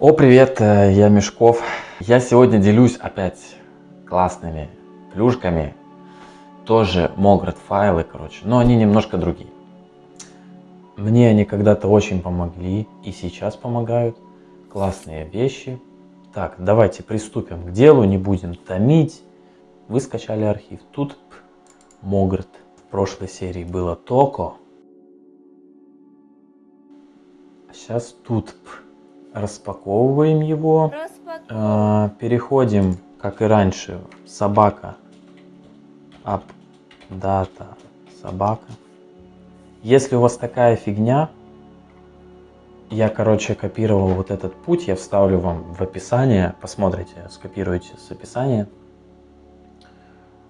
О, привет, э, я Мешков. Я сегодня делюсь опять классными плюшками. Тоже Mograt файлы, короче, но они немножко другие. Мне они когда-то очень помогли и сейчас помогают. Классные вещи. Так, давайте приступим к делу, не будем томить. Вы скачали архив. Тут Mograt. В прошлой серии было Токо. А сейчас тут распаковываем его, э, переходим, как и раньше, собака, up, data, собака. Если у вас такая фигня, я, короче, копировал вот этот путь, я вставлю вам в описание, посмотрите, скопируйте с описания.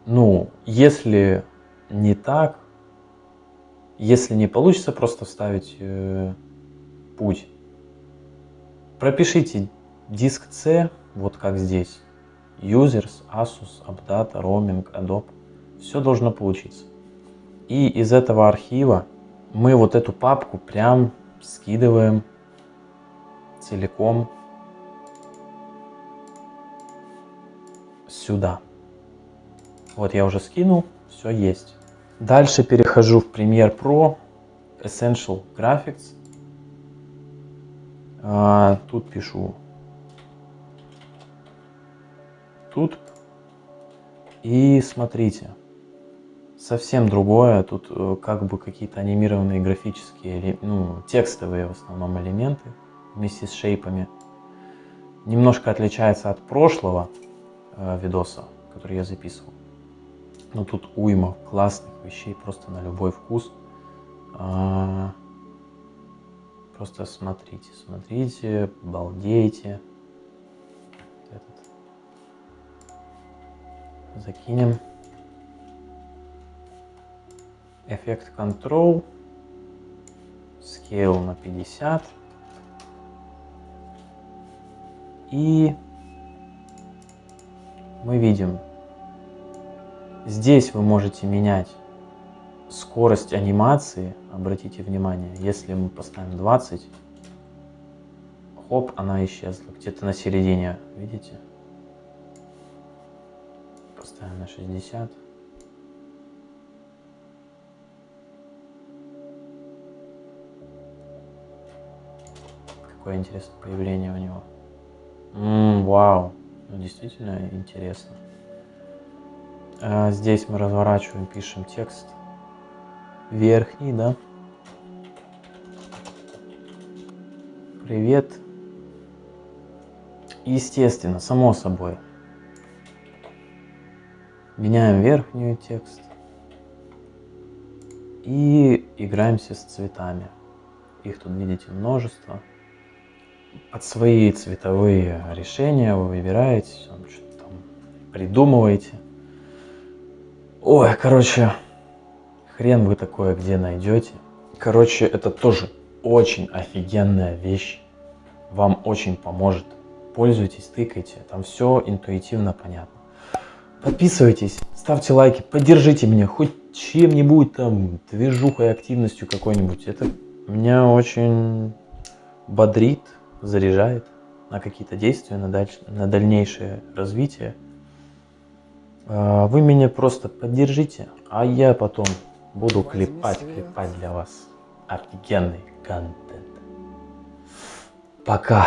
Ну, если не так, если не получится просто вставить э, путь, Пропишите диск C, вот как здесь. Users, Asus, Updata, Roaming, Adobe. Все должно получиться. И из этого архива мы вот эту папку прям скидываем целиком сюда. Вот я уже скинул, все есть. Дальше перехожу в Premiere Pro, Essential Graphics. А, тут пишу. Тут. И смотрите. Совсем другое. Тут э, как бы какие-то анимированные графические, ну, текстовые в основном элементы вместе с шейпами. Немножко отличается от прошлого э, видоса, который я записывал. Но тут уйма классных вещей просто на любой вкус. А, Просто смотрите, смотрите, балдейте. Этот. Закинем. Эффект Control. Scale на 50. И мы видим, здесь вы можете менять скорость анимации, обратите внимание, если мы поставим 20, хоп, она исчезла, где-то на середине, видите? Поставим на 60. Какое интересное появление у него. М -м, вау, ну, действительно интересно. А здесь мы разворачиваем, пишем текст верхний, да. Привет. Естественно, само собой. Меняем верхнюю текст. И играемся с цветами. Их тут, видите, множество. Под свои цветовые решения вы выбираете, что-то там придумываете. Ой, короче, Хрен вы такое где найдете. Короче, это тоже очень офигенная вещь. Вам очень поможет. Пользуйтесь, тыкайте. Там все интуитивно понятно. Подписывайтесь, ставьте лайки, поддержите меня хоть чем-нибудь там, движухой, активностью какой-нибудь. Это меня очень бодрит, заряжает на какие-то действия, на, даль... на дальнейшее развитие. А, вы меня просто поддержите, а я потом Буду клепать, клепать для вас офигенный контент. Пока.